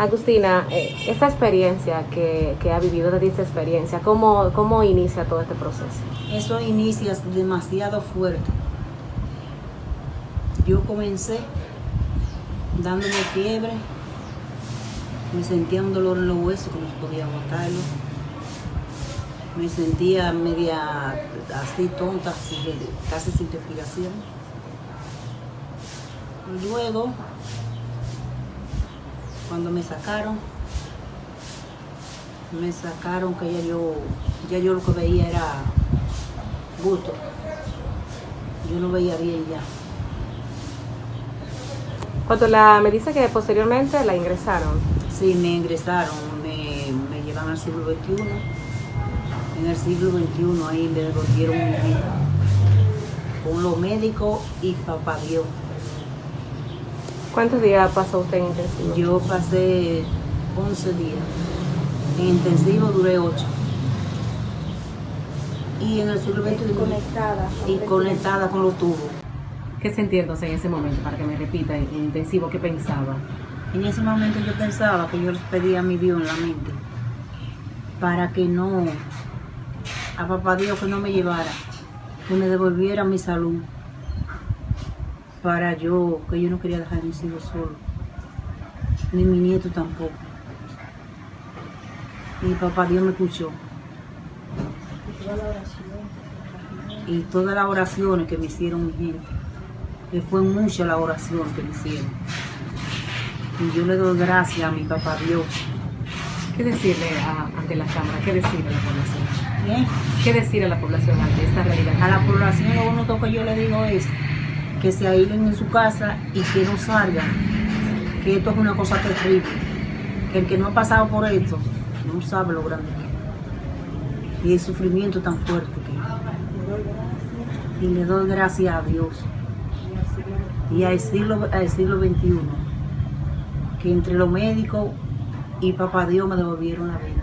Agustina, eh, esta experiencia que, ha vivido de esta experiencia, ¿cómo, ¿cómo inicia todo este proceso? Eso inicia demasiado fuerte. Yo comencé dándome fiebre, me sentía un dolor en los huesos que no podía aguantarlo, me sentía media así tonta, casi sin respiración. Luego cuando me sacaron, me sacaron que ya yo, ya yo lo que veía era gusto. Yo no veía bien ya. Cuando la, me dice que posteriormente la ingresaron. Sí, me ingresaron, me, me llevan al siglo XXI. En el siglo XXI ahí me devolvieron vida. Con los médicos y papá Dios. ¿Cuántos días pasó usted en intensivo? Yo pasé 11 días. En intensivo duré 8. Y en el siglo XXI. Conectada. Y conectada con los tubos. ¿Qué sentía entonces en ese momento? Para que me repita, en intensivo, ¿qué pensaba? En ese momento yo pensaba que yo les pedía a mi Dios en la mente para que no, a papá Dios que no me llevara, que me devolviera mi salud para yo, que yo no quería dejar a mis hijos solos, ni mi nieto tampoco. Y papá Dios me escuchó. Y todas las oraciones que me hicieron mi gente, que fue mucha la oración que me hicieron. Y yo le doy gracias a mi papá Dios. ¿Qué decirle a, ante la Cámara? ¿Qué decirle a la población? ¿Bien? ¿Qué decir a la población ante esta realidad? A la población lo único que yo le digo es que se aíslen en su casa y que no salgan, que esto es una cosa terrible, que el que no ha pasado por esto no sabe lo grande que es. y el sufrimiento tan fuerte que es. Y le doy gracias a Dios y al siglo, al siglo XXI, que entre los médicos y papá Dios me devolvieron la vida.